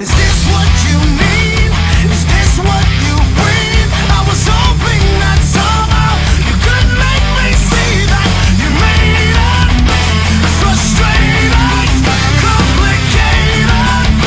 Is this what you